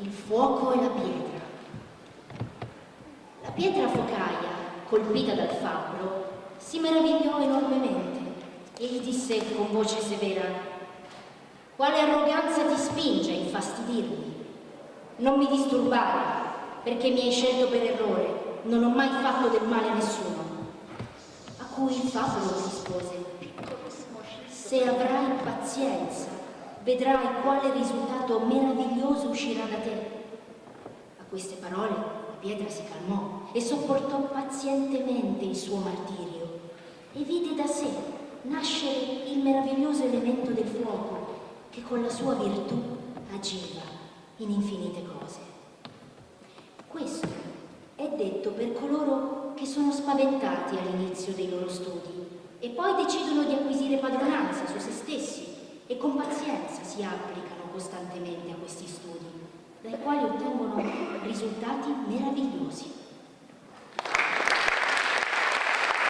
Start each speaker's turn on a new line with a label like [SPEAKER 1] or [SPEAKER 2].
[SPEAKER 1] il fuoco e la pietra. La pietra focaia, colpita dal fabbro, si meravigliò enormemente e gli disse con voce severa quale arroganza ti spinge a infastidirmi? Non mi disturbare, perché mi hai scelto per errore, non ho mai fatto del male a nessuno. A cui il fabbro rispose, se avrai pazienza, vedrai quale risultato meraviglioso uscirà da te. A queste parole la pietra si calmò e sopportò pazientemente il suo martirio e vide da sé nascere il meraviglioso elemento del fuoco che con la sua virtù agiva in infinite cose. Questo è detto per coloro che sono spaventati all'inizio dei loro studi e poi decidono di acquisire padronanza su se stessi con pazienza si applicano costantemente a questi studi, dai quali ottengono risultati meravigliosi.